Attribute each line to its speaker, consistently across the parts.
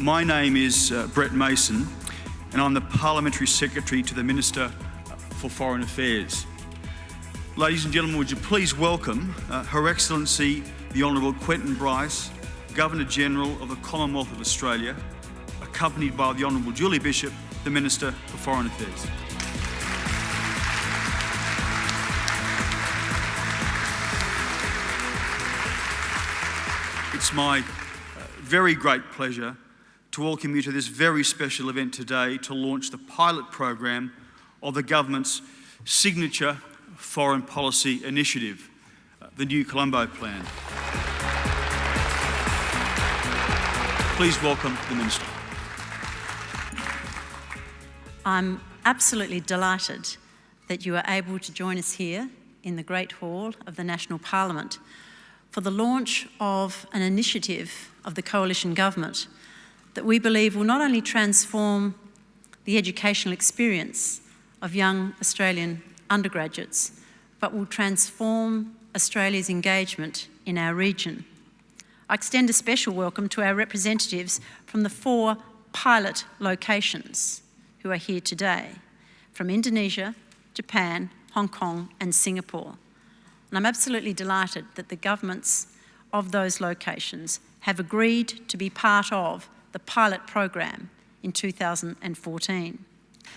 Speaker 1: My name is uh, Brett Mason, and I'm the Parliamentary Secretary to the Minister for Foreign Affairs. Ladies and gentlemen, would you please welcome uh, Her Excellency the Honourable Quentin Bryce, Governor-General of the Commonwealth of Australia, accompanied by the Honourable Julie Bishop, the Minister for Foreign Affairs. It's my uh, very great pleasure to welcome you to this very special event today to launch the pilot program of the government's signature foreign policy initiative, the New Colombo Plan. Please welcome the Minister.
Speaker 2: I'm absolutely delighted that you are able to join us here in the Great Hall of the National Parliament for the launch of an initiative of the Coalition Government that we believe will not only transform the educational experience of young Australian undergraduates, but will transform Australia's engagement in our region. I extend a special welcome to our representatives from the four pilot locations who are here today, from Indonesia, Japan, Hong Kong and Singapore. And I'm absolutely delighted that the governments of those locations have agreed to be part of the pilot program in 2014.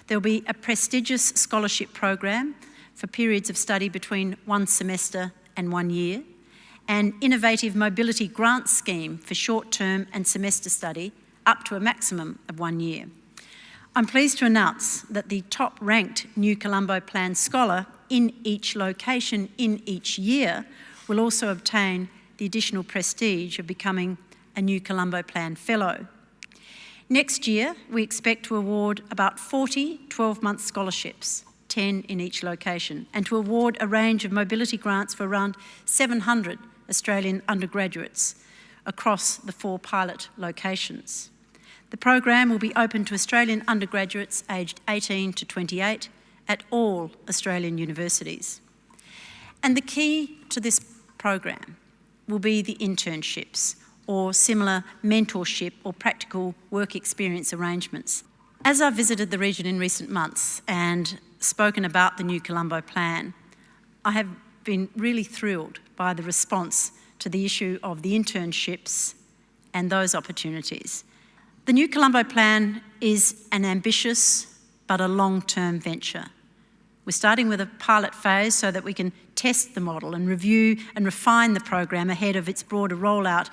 Speaker 2: There will be a prestigious scholarship program for periods of study between one semester and one year, an innovative mobility grant scheme for short-term and semester study up to a maximum of one year. I'm pleased to announce that the top-ranked New Colombo Plan scholar in each location in each year will also obtain the additional prestige of becoming a New Colombo Plan Fellow. Next year, we expect to award about 40 12-month scholarships, 10 in each location, and to award a range of mobility grants for around 700 Australian undergraduates across the four pilot locations. The program will be open to Australian undergraduates aged 18 to 28 at all Australian universities. And the key to this program will be the internships, or similar mentorship or practical work experience arrangements. As I've visited the region in recent months and spoken about the new Colombo plan, I have been really thrilled by the response to the issue of the internships and those opportunities. The new Colombo plan is an ambitious but a long-term venture. We're starting with a pilot phase so that we can test the model and review and refine the program ahead of its broader rollout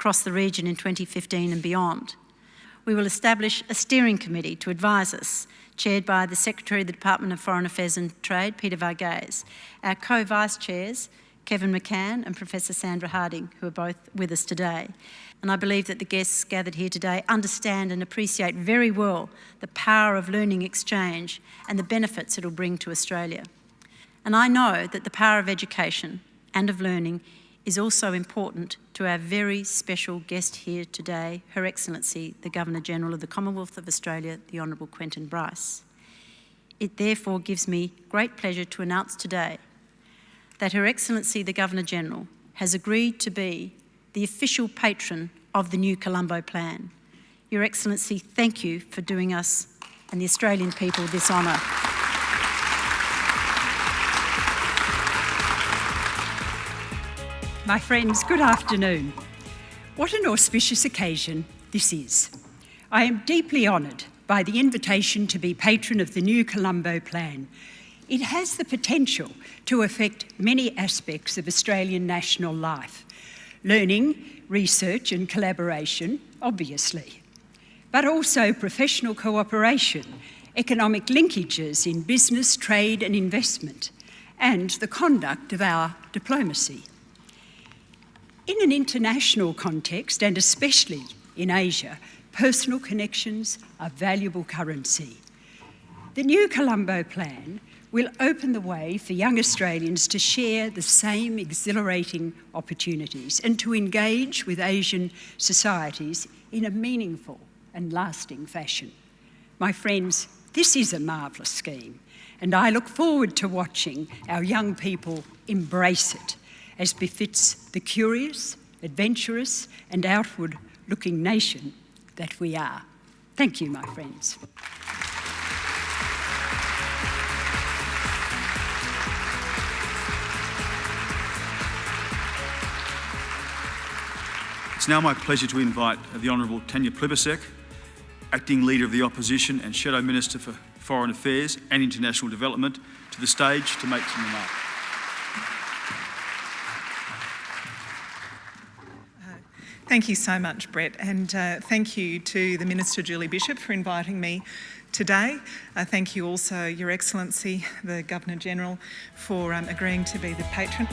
Speaker 2: across the region in 2015 and beyond. We will establish a steering committee to advise us, chaired by the Secretary of the Department of Foreign Affairs and Trade, Peter Varghese. Our co-vice chairs, Kevin McCann and Professor Sandra Harding, who are both with us today. And I believe that the guests gathered here today understand and appreciate very well the power of learning exchange and the benefits it will bring to Australia. And I know that the power of education and of learning is also important to our very special guest here today, Her Excellency, the Governor-General of the Commonwealth of Australia, the Honourable Quentin Bryce. It therefore gives me great pleasure to announce today that Her Excellency, the Governor-General, has agreed to be the official patron of the new Colombo Plan. Your Excellency, thank you for doing us and the Australian people this honour.
Speaker 3: My friends, good afternoon. What an auspicious occasion this is. I am deeply honoured by the invitation to be patron of the new Colombo Plan. It has the potential to affect many aspects of Australian national life. Learning, research and collaboration, obviously, but also professional cooperation, economic linkages in business, trade and investment, and the conduct of our diplomacy. In an international context, and especially in Asia, personal connections are valuable currency. The new Colombo Plan will open the way for young Australians to share the same exhilarating opportunities and to engage with Asian societies in a meaningful and lasting fashion. My friends, this is a marvellous scheme and I look forward to watching our young people embrace it as befits the curious, adventurous and outward-looking nation that we are. Thank you, my friends.
Speaker 1: It's now my pleasure to invite the Honourable Tanya Plibersek, Acting Leader of the Opposition and Shadow Minister for Foreign Affairs and International Development, to the stage to make some remarks.
Speaker 4: Thank you so much, Brett, and uh, thank you to the Minister Julie Bishop for inviting me today. Uh, thank you also, Your Excellency, the Governor General, for um, agreeing to be the patron.